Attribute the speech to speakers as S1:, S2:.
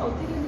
S1: 어떻게